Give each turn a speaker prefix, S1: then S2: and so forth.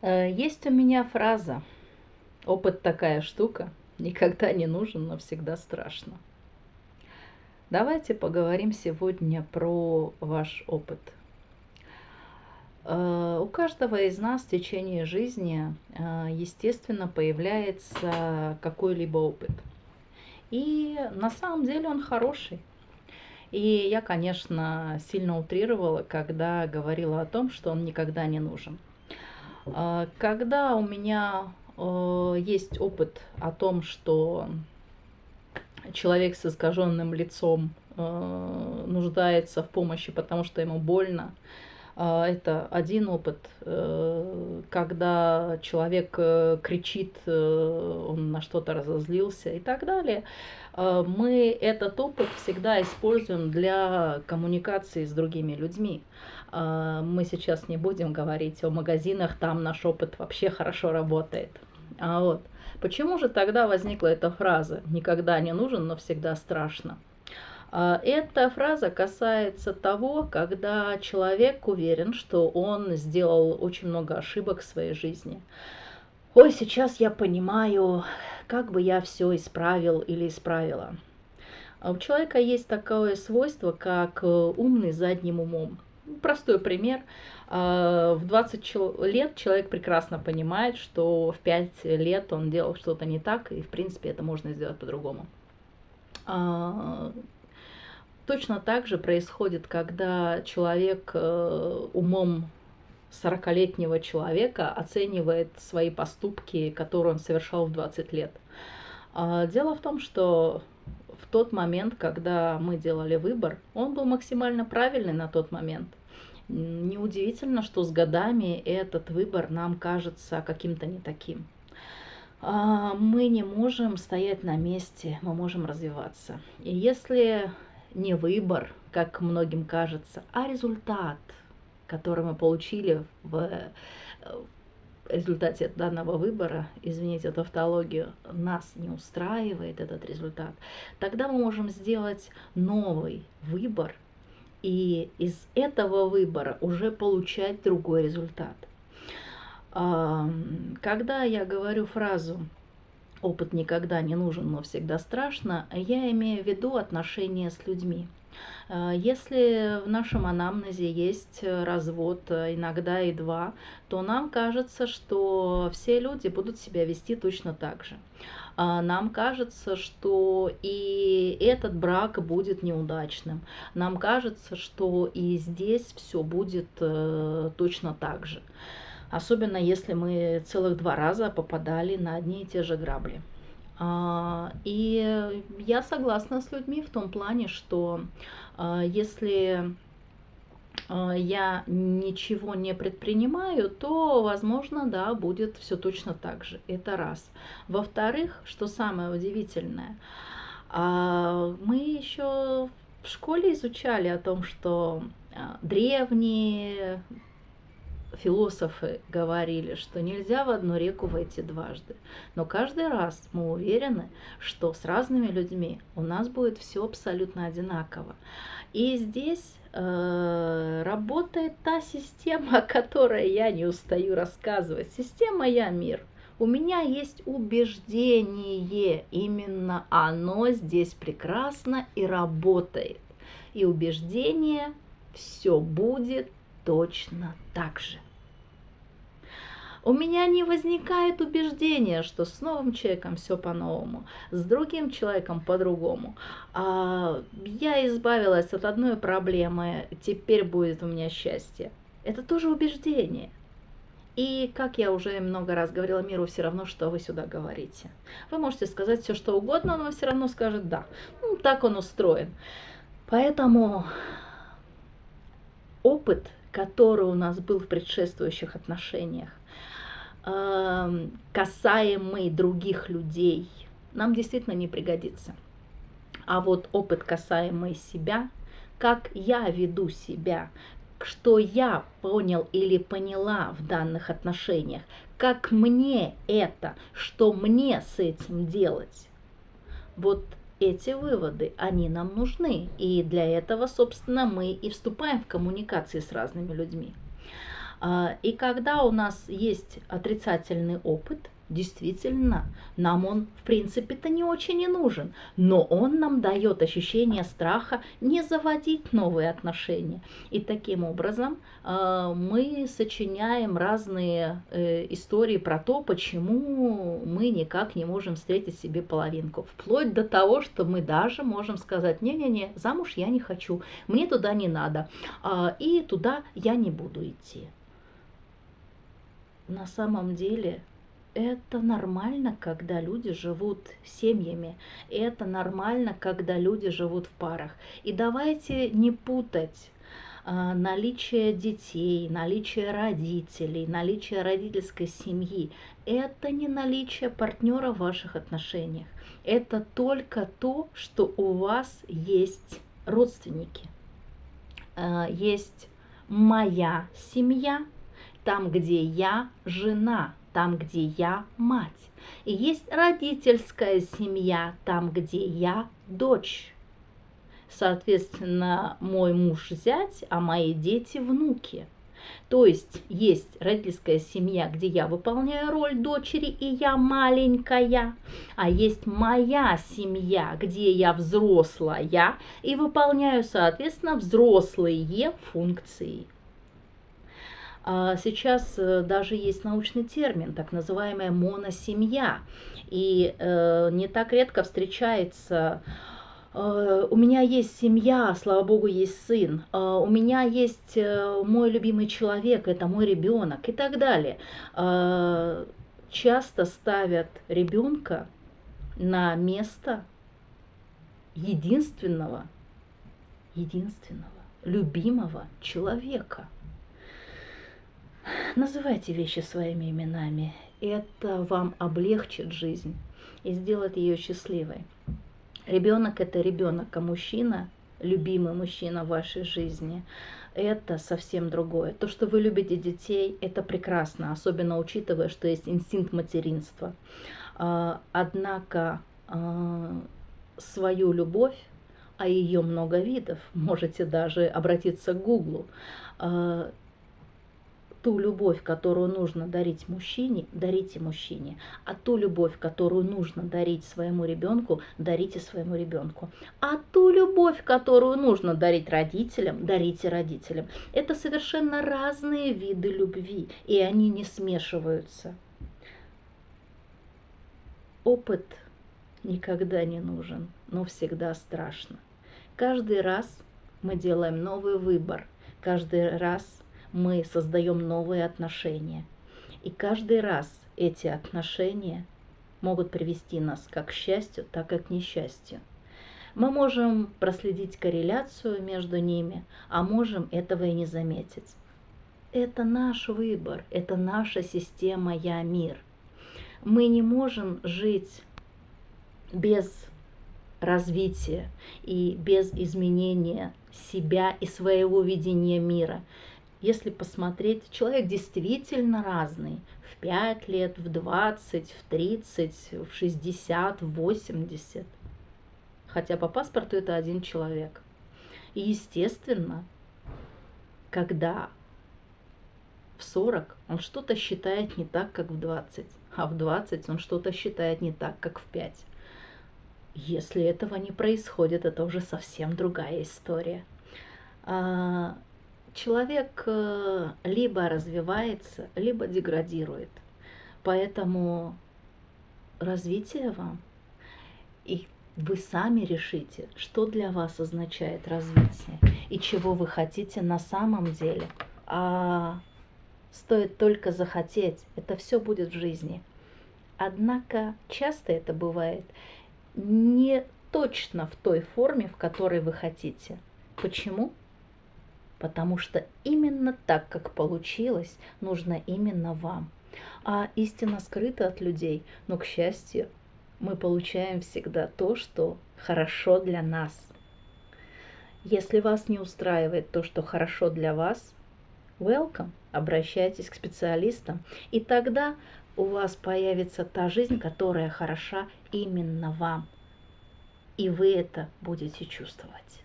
S1: Э, есть у меня фраза «Опыт такая штука, никогда не нужен, но всегда страшно». Давайте поговорим сегодня про ваш опыт. Э, у каждого из нас в течение жизни, э, естественно, появляется какой-либо опыт. И на самом деле он хороший. И я, конечно, сильно утрировала, когда говорила о том, что он никогда не нужен. А, когда у меня э, есть опыт о том, что человек с искаженным лицом э, нуждается в помощи, потому что ему больно, это один опыт, э, когда человек кричит, он на что-то разозлился и так далее. А, мы этот опыт всегда используем для коммуникации с другими людьми. А, мы сейчас не будем говорить о магазинах, там наш опыт вообще хорошо работает. А вот почему же тогда возникла эта фраза «никогда не нужен, но всегда страшно»? А, эта фраза касается того, когда человек уверен, что он сделал очень много ошибок в своей жизни. Ой, сейчас я понимаю, как бы я все исправил или исправила. А у человека есть такое свойство, как э, умный задним умом. Простой пример. А, в 20 лет человек прекрасно понимает, что в 5 лет он делал что-то не так, и в принципе это можно сделать по-другому. Точно так же происходит, когда человек э, умом 40-летнего человека оценивает свои поступки, которые он совершал в 20 лет. А, дело в том, что в тот момент, когда мы делали выбор, он был максимально правильный на тот момент. Неудивительно, что с годами этот выбор нам кажется каким-то не таким. А, мы не можем стоять на месте, мы можем развиваться. И если не выбор, как многим кажется, а результат, который мы получили в результате данного выбора, извините за тавтологию, нас не устраивает этот результат, тогда мы можем сделать новый выбор – и из этого выбора уже получать другой результат. Когда я говорю фразу «опыт никогда не нужен, но всегда страшно», я имею в виду отношения с людьми. А, если в нашем анамнезе есть развод, иногда и два, то нам кажется, что все люди будут себя вести точно так же. А, нам кажется, что и этот брак будет неудачным. Нам кажется, что и здесь все будет э, точно так же. Особенно если мы целых два раза попадали на одни и те же грабли. А, и я согласна с людьми в том плане, что а, если а, я ничего не предпринимаю, то, возможно, да, будет все точно так же. Это раз. Во-вторых, что самое удивительное, мы еще в школе изучали о том, что древние философы говорили, что нельзя в одну реку войти дважды. Но каждый раз мы уверены, что с разными людьми у нас будет все абсолютно одинаково. И здесь э, работает та система, о которой я не устаю рассказывать. Система «Я мир». У меня есть убеждение, именно оно здесь прекрасно и работает. И убеждение все будет точно так же. У меня не возникает убеждения, что с новым человеком все по-новому, с другим человеком по-другому. А, я избавилась от одной проблемы, теперь будет у меня счастье. Это тоже убеждение. И, как я уже много раз говорила, миру все равно, что вы сюда говорите. Вы можете сказать все, что угодно, он вам все равно скажет «да». Ну, так он устроен. Поэтому опыт, который у нас был в предшествующих отношениях, касаемый других людей, нам действительно не пригодится. А вот опыт касаемый себя, как я веду себя, что я понял или поняла в данных отношениях, как мне это, что мне с этим делать. Вот эти выводы, они нам нужны. И для этого, собственно, мы и вступаем в коммуникации с разными людьми. А, и когда у нас есть отрицательный опыт, действительно, нам он в принципе-то не очень и нужен, но он нам дает ощущение страха не заводить новые отношения. И таким образом э, мы сочиняем разные э, истории про то, почему мы никак не можем встретить себе половинку. Вплоть до того, что мы даже можем сказать, не-не-не, замуж я не хочу, мне туда не надо, э, и туда я не буду идти. На самом деле это нормально, когда люди живут семьями. Это нормально, когда люди живут в парах. И давайте не путать а, наличие детей, наличие родителей, наличие родительской семьи. Это не наличие партнера в ваших отношениях. Это только то, что у вас есть родственники. А, есть моя семья, там, где я жена, там, где я мать. И есть родительская семья, там, где я дочь. Соответственно, мой муж зять, а мои дети внуки. То есть есть родительская семья, где я выполняю роль дочери, и я маленькая. А есть моя семья, где я взрослая и выполняю, соответственно, взрослые функции. А сейчас э, даже есть научный термин, так называемая моносемья. И э, не так редко встречается э, у меня есть семья, слава богу, есть сын, у меня есть мой любимый человек, это мой ребенок и так далее. Часто ставят ребенка на место единственного, единственного, любимого человека – Называйте вещи своими именами. Это вам облегчит жизнь и сделает ее счастливой. Ребенок это ребенок, а мужчина, любимый мужчина в вашей жизни, это совсем другое. То, что вы любите детей, это прекрасно, особенно учитывая, что есть инстинкт материнства. А, однако а, свою любовь, а ее много видов, можете даже обратиться к Гуглу, а, ту любовь, которую нужно дарить мужчине, дарите мужчине. А ту любовь, которую нужно дарить своему ребенку, дарите своему ребенку. А ту любовь, которую нужно дарить родителям, дарите родителям. Это совершенно разные виды любви, и они не смешиваются. Опыт никогда не нужен, но всегда страшно. Каждый раз мы делаем новый выбор. Каждый раз мы создаем новые отношения. И каждый раз эти отношения могут привести нас как к счастью, так и к несчастью. Мы можем проследить корреляцию между ними, а можем этого и не заметить. Это наш выбор, это наша система «Я-мир». Мы не можем жить без развития и без изменения себя и своего видения мира. Если посмотреть, человек действительно разный. В 5 лет, в 20, в 30, в 60, в 80. Хотя по паспорту это один человек. И естественно, когда в 40 он что-то считает не так, как в 20, а в 20 он что-то считает не так, как в 5. Если этого не происходит, это уже совсем другая история. Человек э, либо развивается, либо деградирует. Поэтому развитие вам, и вы сами решите, что для вас означает развитие и чего вы хотите на самом деле. А стоит только захотеть, это все будет в жизни. Однако часто это бывает не точно в той форме, в которой вы хотите. Почему? Потому что именно так, как получилось, нужно именно вам. А истина скрыта от людей, но, к счастью, мы получаем всегда то, что хорошо для нас. Если вас не устраивает то, что хорошо для вас, welcome, обращайтесь к специалистам, и тогда у вас появится та жизнь, которая хороша именно вам. И вы это будете чувствовать.